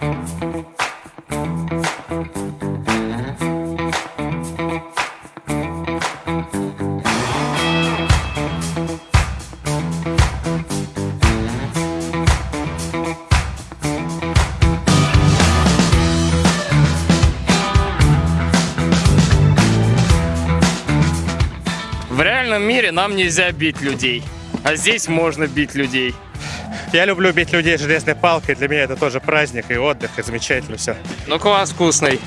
В реальном мире нам нельзя бить людей, а здесь можно бить людей. Я люблю бить людей железной палкой. Для меня это тоже праздник и отдых, и замечательно все. Ну, квас вкусный.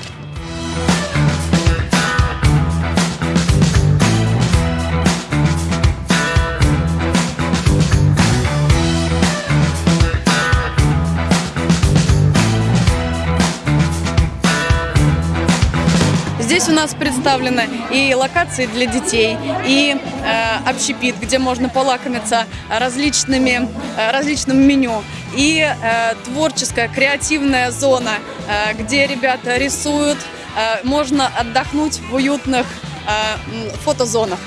Здесь у нас представлены и локации для детей, и э, общепит, где можно полакомиться различными, э, различным меню, и э, творческая, креативная зона, э, где ребята рисуют, э, можно отдохнуть в уютных э, фотозонах.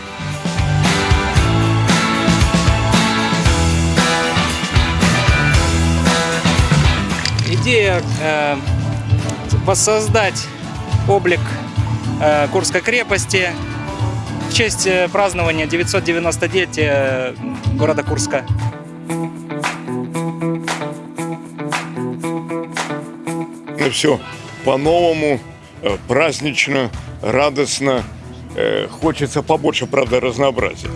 Идея э, воссоздать облик Курской крепости в честь э, празднования 990-летия города Курска. Ну все по-новому, э, празднично, радостно. Э, Хочется побольше, правда, разнообразия.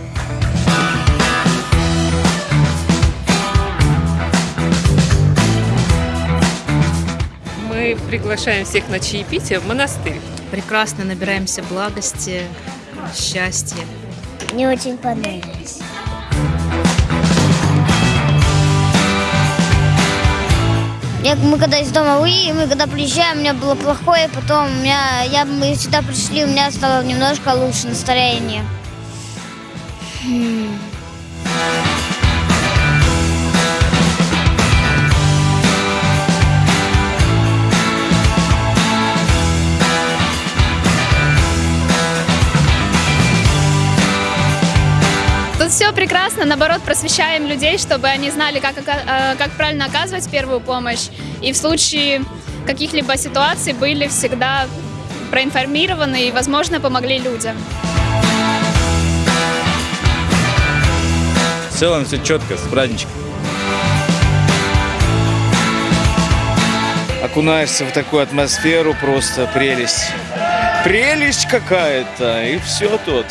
Мы приглашаем всех на чаепитие в монастырь. Прекрасно набираемся благости, счастья. Мне очень понравилось. Я, мы когда из дома выехали, мы когда приезжаем, у меня было плохое, потом у меня, я, мы сюда пришли, у меня стало немножко лучше настроение. Тут все прекрасно, наоборот, просвещаем людей, чтобы они знали, как, э, как правильно оказывать первую помощь. И в случае каких-либо ситуаций были всегда проинформированы и, возможно, помогли людям. В целом все четко, с праздничком. Окунаешься в такую атмосферу, просто прелесть. Прелесть какая-то, и все тут.